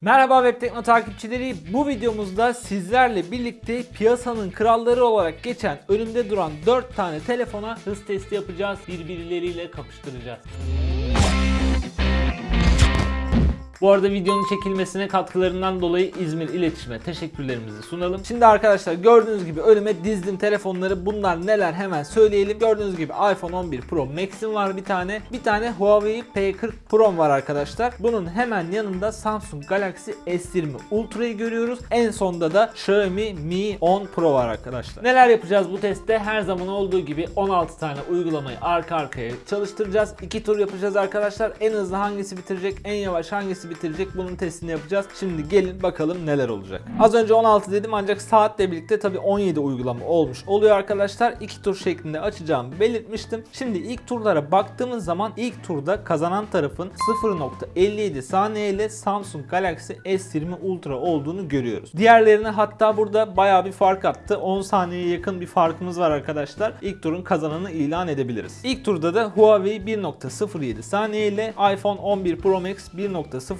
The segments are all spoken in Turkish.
Merhaba Web Tekno takipçileri. Bu videomuzda sizlerle birlikte piyasanın kralları olarak geçen önümde duran 4 tane telefona hız testi yapacağız. Birbirleriyle kapıştıracağız. Bu arada videonun çekilmesine katkılarından dolayı İzmir İletişim'e teşekkürlerimizi sunalım. Şimdi arkadaşlar gördüğünüz gibi önüme dizdim telefonları. Bunlar neler hemen söyleyelim. Gördüğünüz gibi iPhone 11 Pro Max'im var bir tane. Bir tane Huawei P40 Pro'm var arkadaşlar. Bunun hemen yanında Samsung Galaxy S20 Ultra'yı görüyoruz. En sonda da Xiaomi Mi 10 Pro var arkadaşlar. Neler yapacağız bu testte? Her zaman olduğu gibi 16 tane uygulamayı arka arkaya çalıştıracağız. 2 tur yapacağız arkadaşlar. En hızlı hangisi bitirecek, en yavaş hangisi bitirecek bunun testini yapacağız. Şimdi gelin bakalım neler olacak. Az önce 16 dedim ancak saatle birlikte tabii 17 uygulama olmuş oluyor arkadaşlar. 2 tur şeklinde açacağımı belirtmiştim. Şimdi ilk turlara baktığımız zaman ilk turda kazanan tarafın 0.57 saniye ile Samsung Galaxy S20 Ultra olduğunu görüyoruz. Diğerlerine hatta burada bayağı bir fark attı. 10 saniyeye yakın bir farkımız var arkadaşlar. İlk turun kazananı ilan edebiliriz. İlk turda da Huawei 1.07 saniye ile iPhone 11 Pro Max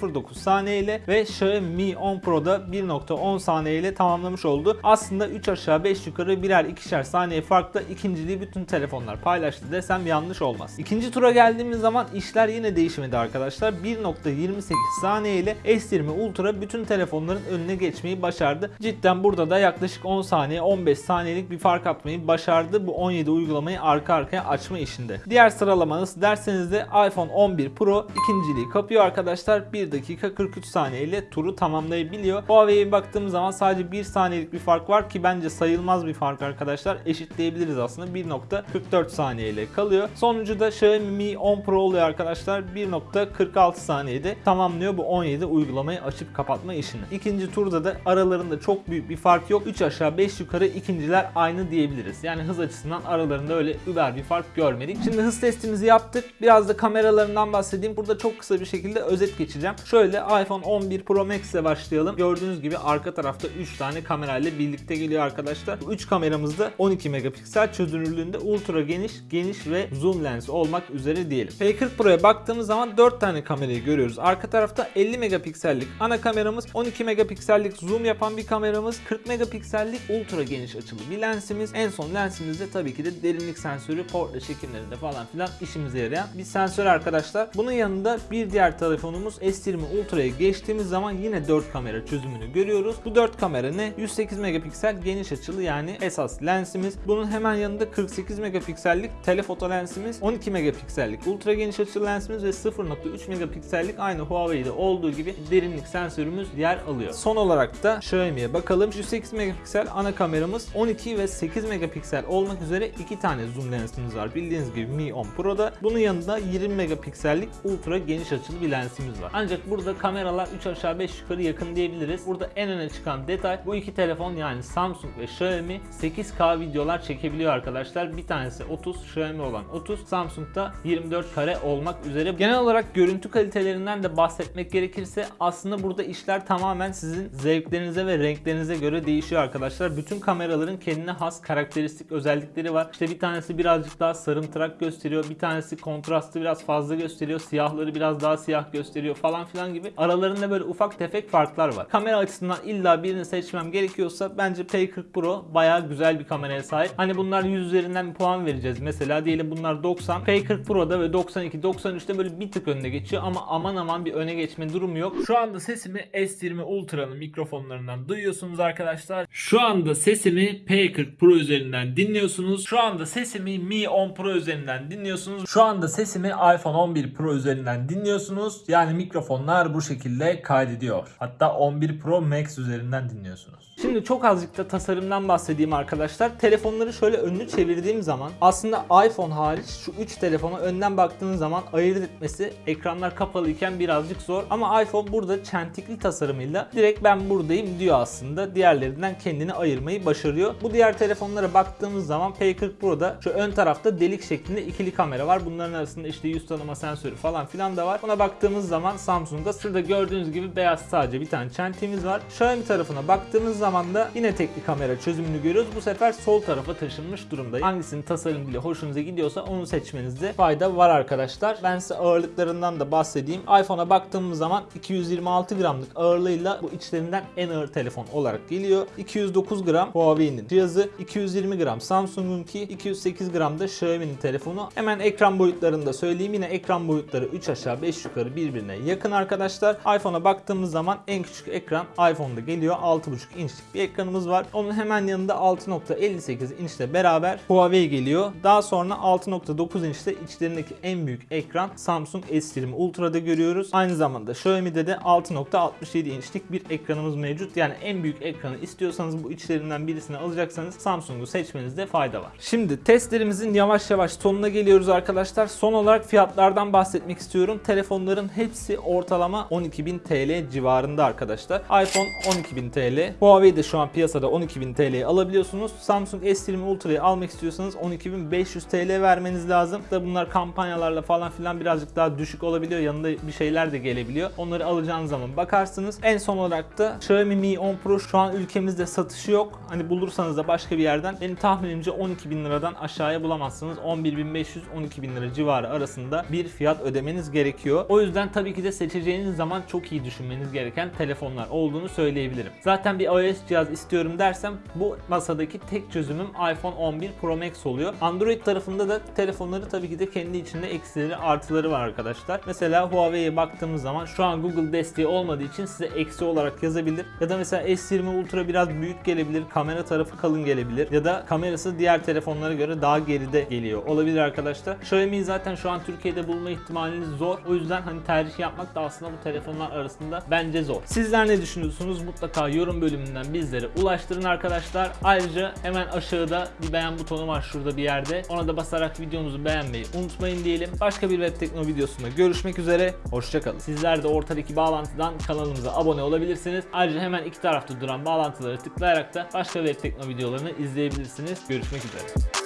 1.09 saniye ile ve Xiaomi Mi 10 Pro'da 1.10 saniye ile tamamlamış oldu. Aslında 3 aşağı 5 yukarı birer ikişer saniye farkla ikinciliği bütün telefonlar paylaştı desem yanlış olmaz. İkinci tura geldiğimiz zaman işler yine değişmedi arkadaşlar. 1.28 saniye ile S20 Ultra bütün telefonların önüne geçmeyi başardı. Cidden burada da yaklaşık 10 saniye 15 saniyelik bir fark atmayı başardı bu 17 uygulamayı arka arkaya açma işinde. Diğer sıralama nasıl derseniz de iPhone 11 Pro ikinciliği kapıyor arkadaşlar. 1 dakika 43 saniye ile turu tamamlayabiliyor. Huawei'ye baktığımız zaman sadece 1 saniyelik bir fark var ki bence sayılmaz bir fark arkadaşlar. Eşitleyebiliriz aslında 1.44 saniye ile kalıyor. Sonuncu da Xiaomi Mi 10 Pro oluyor arkadaşlar. 1.46 saniyede tamamlıyor bu 17 uygulamayı açıp kapatma işini. İkinci turda da aralarında çok büyük bir fark yok. 3 aşağı 5 yukarı ikinciler aynı diyebiliriz. Yani hız açısından aralarında öyle über bir fark görmedik. Şimdi hız testimizi yaptık. Biraz da kameralarından bahsedeyim. Burada çok kısa bir şekilde özet geçeceğim. Şöyle iPhone 11 Pro Max ile başlayalım. Gördüğünüz gibi arka tarafta 3 tane kamerayla birlikte geliyor arkadaşlar. Bu 3 kameramız da 12 megapiksel çözünürlüğünde ultra geniş, geniş ve zoom lens olmak üzere diyelim. P40 Pro'ya baktığımız zaman 4 tane kamerayı görüyoruz. Arka tarafta 50 megapiksellik ana kameramız, 12 megapiksellik zoom yapan bir kameramız, 40 megapiksellik ultra geniş açılı bir lensimiz. En son lensimizde tabii ki de derinlik sensörü portre çekimlerinde falan filan işimize yarayan bir sensör arkadaşlar. Bunun yanında bir diğer telefonumuz S20 Ultra'ya geçtiğimiz zaman yine 4 kamera çözümünü görüyoruz. Bu 4 kamera ne? 108 megapiksel geniş açılı yani esas lensimiz. Bunun hemen yanında 48 megapiksellik telefoto lensimiz, 12 megapiksellik ultra geniş açılı lensimiz ve 0.3 megapiksellik aynı Huawei'de olduğu gibi derinlik sensörümüz yer alıyor. Son olarak da Xiaomi'ye bakalım. 108 megapiksel ana kameramız, 12 ve 8 megapiksel olmak üzere iki tane zoom lensimiz var. Bildiğiniz gibi Mi 10 Pro'da. Bunun yanında 20 megapiksellik ultra geniş açılı bir lensimiz var. Ancak burada kameralar 3 aşağı 5 yukarı yakın diyebiliriz. Burada en öne çıkan detay bu iki telefon yani Samsung ve Xiaomi 8K videolar çekebiliyor arkadaşlar. Bir tanesi 30, Xiaomi olan 30, Samsung'da 24 kare olmak üzere. Genel olarak görüntü kalitelerinden de bahsetmek gerekirse aslında burada işler tamamen sizin zevklerinize ve renklerinize göre değişiyor arkadaşlar. Bütün kameraların kendine has karakteristik özellikleri var. İşte bir tanesi birazcık daha sarımtırak gösteriyor. Bir tanesi kontrastı biraz fazla gösteriyor. Siyahları biraz daha siyah gösteriyor falan filan gibi. Aralarında böyle ufak tefek farklar var. Kamera açısından illa birini seçmem gerekiyorsa bence P40 Pro bayağı güzel bir kameraya sahip. Hani bunlar 100 üzerinden bir puan vereceğiz. Mesela diyelim bunlar 90. P40 Pro'da ve 92, 93'te böyle bir tık önüne geçiyor ama aman aman bir öne geçme durumu yok. Şu anda sesimi S20 Ultra'nın mikrofonlarından duyuyorsunuz arkadaşlar. Şu anda sesimi P40 Pro üzerinden dinliyorsunuz. Şu anda sesimi Mi 10 Pro üzerinden dinliyorsunuz. Şu anda sesimi iPhone 11 Pro üzerinden dinliyorsunuz. Yani mikrofonlar bu şekilde kaydediyor. Hatta 11 Pro Max üzerinden dinliyorsunuz. Şimdi çok azıcık da tasarımdan bahsedeyim arkadaşlar. Telefonları şöyle önünü çevirdiğim zaman aslında iPhone hariç şu 3 telefona önden baktığınız zaman ayırt etmesi ekranlar kapalıyken birazcık zor. Ama iPhone burada çentikli tasarımıyla direkt ben buradayım diyor aslında. Diğerlerinden kendini ayırmayı başarıyor. Bu diğer telefonlara baktığımız zaman P40 Pro'da şu ön tarafta delik şeklinde ikili kamera var. Bunların arasında işte yüz tanıma sensörü falan filan da var. Buna baktığımız zaman Samsung Samsung'da. Şurada gördüğünüz gibi beyaz sadece bir tane çentiğimiz var. Xiaomi tarafına baktığınız zaman da yine tekli kamera çözümünü görüyoruz. Bu sefer sol tarafa taşınmış durumda. Hangisinin tasarım bile hoşunuza gidiyorsa onu seçmenizde fayda var arkadaşlar. Ben size ağırlıklarından da bahsedeyim. iPhone'a baktığımız zaman 226 gramlık ağırlığıyla bu içlerinden en ağır telefon olarak geliyor. 209 gram Huawei'nin cihazı, 220 gram Samsung'unki, 208 gram da Xiaomi'nin telefonu. Hemen ekran boyutlarını da söyleyeyim. Yine ekran boyutları 3 aşağı 5 yukarı birbirine yakın arkadaşlar. iPhone'a baktığımız zaman en küçük ekran iPhone'da geliyor. 6.5 inçlik bir ekranımız var. Onun hemen yanında 6.58 inçle beraber Huawei geliyor. Daha sonra 6.9 inçte içlerindeki en büyük ekran Samsung S20 Ultra'da görüyoruz. Aynı zamanda Xiaomi'de de 6.67 inçlik bir ekranımız mevcut. Yani en büyük ekranı istiyorsanız bu içlerinden birisini alacaksanız Samsung'u seçmenizde fayda var. Şimdi testlerimizin yavaş yavaş sonuna geliyoruz arkadaşlar. Son olarak fiyatlardan bahsetmek istiyorum. Telefonların hepsi ortalama 12.000 TL civarında arkadaşlar. iPhone 12.000 TL. Huawei de şu an piyasada 12.000 TL'ye alabiliyorsunuz. Samsung S20 Ultra'yı almak istiyorsanız 12.500 TL vermeniz lazım. Da bunlar kampanyalarla falan filan birazcık daha düşük olabiliyor. Yanında bir şeyler de gelebiliyor. Onları alacağınız zaman bakarsınız. En son olarak da Xiaomi Mi 10 Pro şu an ülkemizde satışı yok. Hani bulursanız da başka bir yerden benim tahminimce 12.000 liradan aşağıya bulamazsınız. 11.500-12.000 lira civarı arasında bir fiyat ödemeniz gerekiyor. O yüzden tabii ki de seçeceğiniz zaman çok iyi düşünmeniz gereken telefonlar olduğunu söyleyebilirim. Zaten bir iOS cihaz istiyorum dersem bu masadaki tek çözümüm iPhone 11 Pro Max oluyor. Android tarafında da telefonları tabii ki de kendi içinde eksileri artıları var arkadaşlar. Mesela Huawei'ye baktığımız zaman şu an Google desteği olmadığı için size eksi olarak yazabilir. Ya da mesela S20 Ultra biraz büyük gelebilir. Kamera tarafı kalın gelebilir. Ya da kamerası diğer telefonlara göre daha geride geliyor. Olabilir arkadaşlar. Xiaomi'yi zaten şu an Türkiye'de bulma ihtimaliniz zor. O yüzden hani tercih yapmak da aslında bu telefonlar arasında bence zor. Sizler ne düşünüyorsunuz? Mutlaka yorum bölümünden bizlere ulaştırın arkadaşlar. Ayrıca hemen aşağıda bir beğen butonu var şurada bir yerde. Ona da basarak videomuzu beğenmeyi unutmayın diyelim. Başka bir web tekno videosunda görüşmek üzere. Hoşçakalın. Sizler de ortadaki bağlantıdan kanalımıza abone olabilirsiniz. Ayrıca hemen iki tarafta duran bağlantıları tıklayarak da başka web tekno videolarını izleyebilirsiniz. Görüşmek üzere.